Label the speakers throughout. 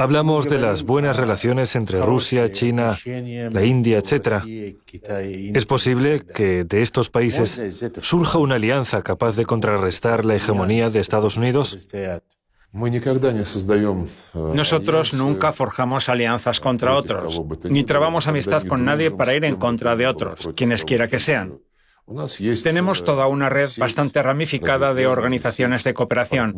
Speaker 1: Hablamos de las buenas relaciones entre Rusia, China, la India, etc. ¿Es posible que de estos países surja una alianza capaz de contrarrestar la hegemonía de Estados Unidos?
Speaker 2: Nosotros nunca forjamos alianzas contra otros, ni trabamos amistad con nadie para ir en contra de otros, quienes quiera que sean. Tenemos toda una red bastante ramificada de organizaciones de cooperación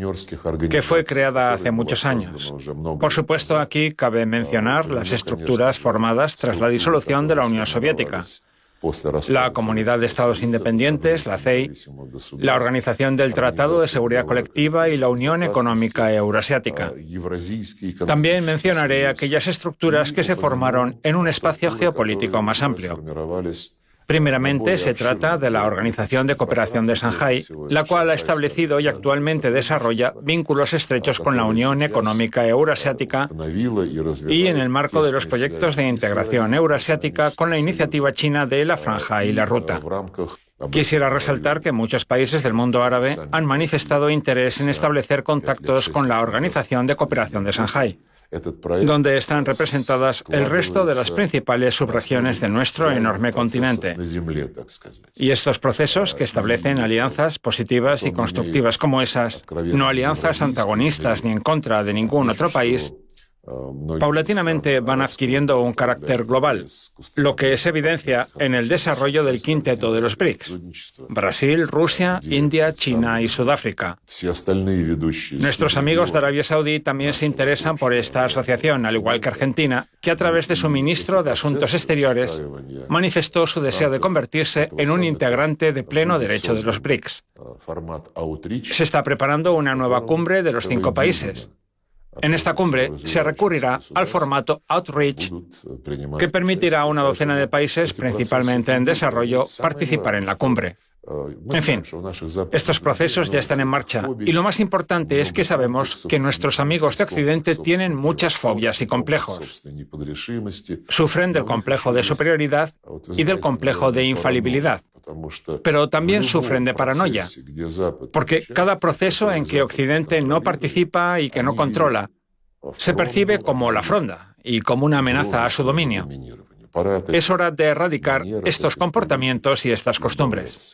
Speaker 2: que fue creada hace muchos años. Por supuesto, aquí cabe mencionar las estructuras formadas tras la disolución de la Unión Soviética. La Comunidad de Estados Independientes, la CEI, la Organización del Tratado de Seguridad Colectiva y la Unión Económica Euroasiática. También mencionaré aquellas estructuras que se formaron en un espacio geopolítico más amplio. Primeramente, se trata de la Organización de Cooperación de Shanghái, la cual ha establecido y actualmente desarrolla vínculos estrechos con la Unión Económica Euroasiática y en el marco de los proyectos de integración euroasiática con la iniciativa china de la Franja y la Ruta. Quisiera resaltar que muchos países del mundo árabe han manifestado interés en establecer contactos con la Organización de Cooperación de Shanghái donde están representadas el resto de las principales subregiones de nuestro enorme continente. Y estos procesos que establecen alianzas positivas y constructivas como esas, no alianzas antagonistas ni en contra de ningún otro país, paulatinamente van adquiriendo un carácter global, lo que es evidencia en el desarrollo del quinteto de los BRICS, Brasil, Rusia, India, China y Sudáfrica. Nuestros amigos de Arabia Saudí también se interesan por esta asociación, al igual que Argentina, que a través de su ministro de Asuntos Exteriores manifestó su deseo de convertirse en un integrante de pleno derecho de los BRICS. Se está preparando una nueva cumbre de los cinco países, en esta cumbre se recurrirá al formato Outreach, que permitirá a una docena de países, principalmente en desarrollo, participar en la cumbre. En fin, estos procesos ya están en marcha. Y lo más importante es que sabemos que nuestros amigos de Occidente tienen muchas fobias y complejos. Sufren del complejo de superioridad y del complejo de infalibilidad. pero también sufren de paranoia, porque cada proceso en que Occidente no participa y que no controla se percibe como la fronda y como una amenaza a su dominio. Es hora de erradicar estos comportamientos y estas costumbres.